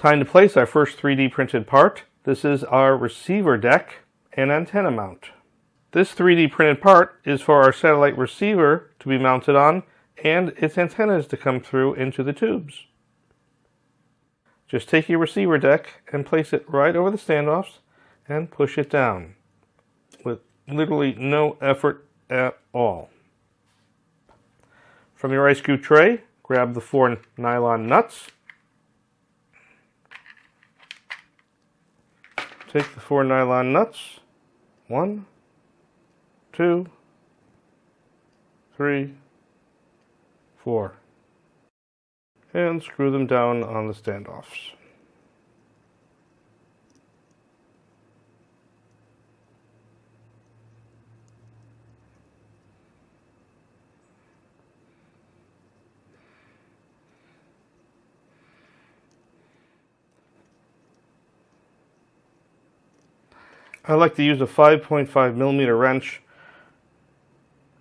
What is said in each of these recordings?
Time to place our first 3D printed part. This is our receiver deck and antenna mount. This 3D printed part is for our satellite receiver to be mounted on and its antennas to come through into the tubes. Just take your receiver deck and place it right over the standoffs and push it down with literally no effort at all. From your ice cube tray, grab the four nylon nuts Take the four nylon nuts. One, two, three, four. And screw them down on the standoffs. I like to use a 5.5 millimeter wrench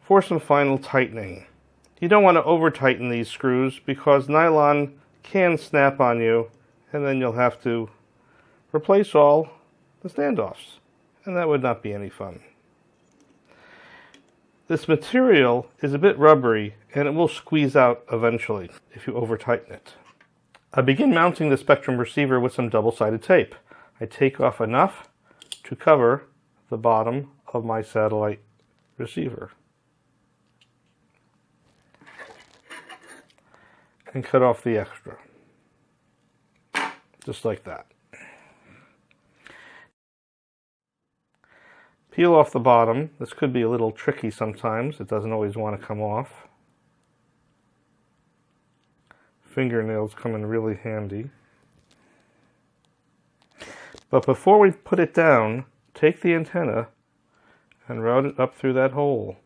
for some final tightening. You don't want to over tighten these screws because nylon can snap on you and then you'll have to replace all the standoffs and that would not be any fun. This material is a bit rubbery and it will squeeze out eventually if you over tighten it. I begin mounting the Spektrum receiver with some double-sided tape. I take off enough to cover the bottom of my satellite receiver. And cut off the extra. Just like that. Peel off the bottom. This could be a little tricky sometimes. It doesn't always want to come off. Fingernails come in really handy. But before we put it down, take the antenna and route it up through that hole.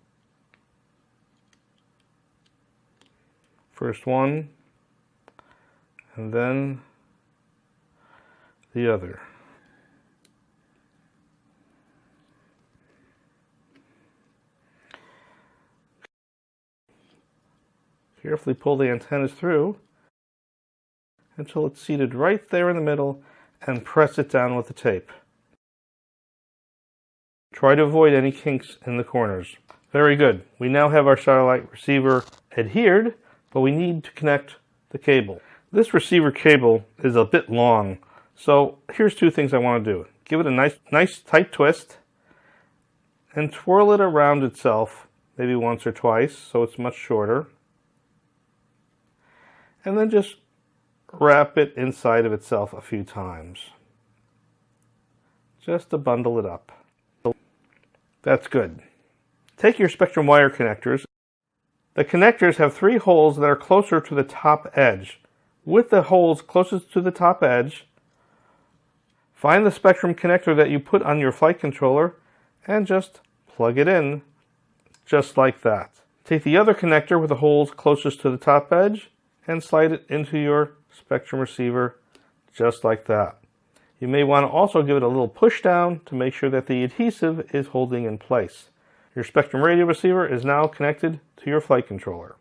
First one, and then the other. Carefully pull the antennas through until it's seated right there in the middle and press it down with the tape. Try to avoid any kinks in the corners. Very good. We now have our satellite receiver adhered, but we need to connect the cable. This receiver cable is a bit long, so here's two things I want to do. Give it a nice, nice tight twist and twirl it around itself maybe once or twice so it's much shorter. And then just wrap it inside of itself a few times. Just to bundle it up. That's good. Take your Spektrum wire connectors. The connectors have three holes that are closer to the top edge. With the holes closest to the top edge, find the Spektrum connector that you put on your flight controller and just plug it in just like that. Take the other connector with the holes closest to the top edge and slide it into your Spektrum receiver just like that. You may want to also give it a little push down to make sure that the adhesive is holding in place. Your Spektrum radio receiver is now connected to your flight controller.